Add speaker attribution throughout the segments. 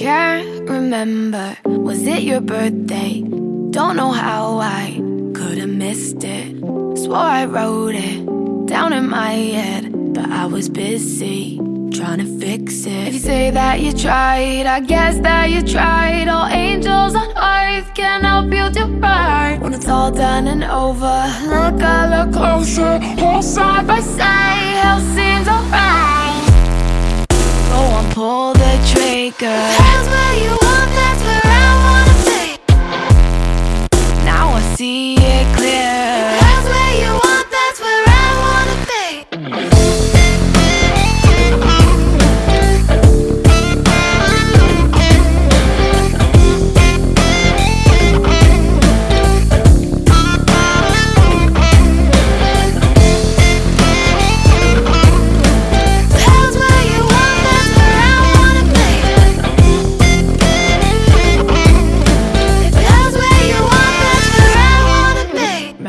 Speaker 1: remember. Was it your birthday? Don't know how I could have missed it. Swore I wrote it down in my head, but I was busy trying to fix it. If you say that you tried, I guess that you tried. All angels on earth can help you do right. When it's all done and over, look a little closer, hold side by side. Hell seems alright. Trigger.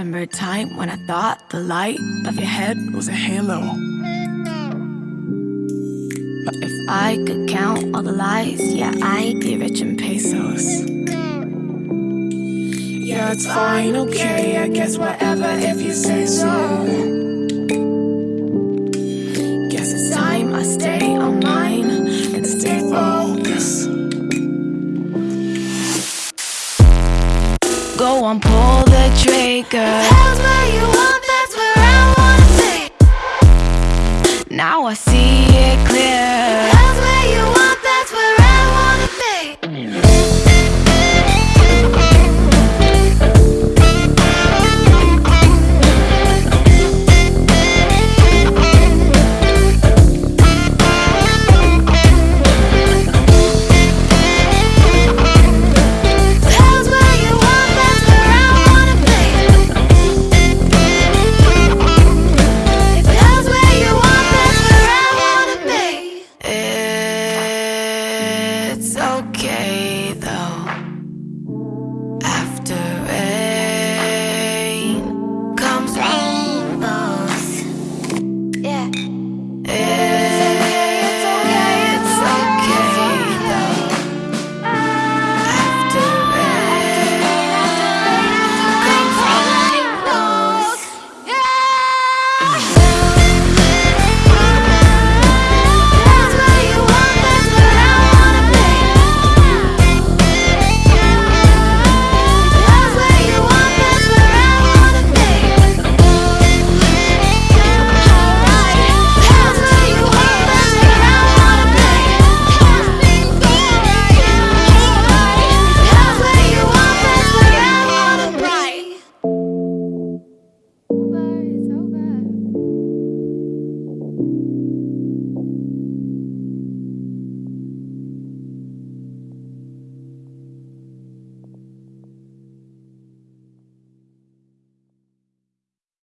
Speaker 1: Remember a time when I thought the light of your head
Speaker 2: was a halo.
Speaker 1: But if I could count all the lies, yeah, I'd be rich in pesos.
Speaker 2: Yeah, it's fine, okay, I guess whatever if you say so.
Speaker 1: Guess it's time I stay Go on, pull the trigger. That's where you want, that's where I wanna be. Now I see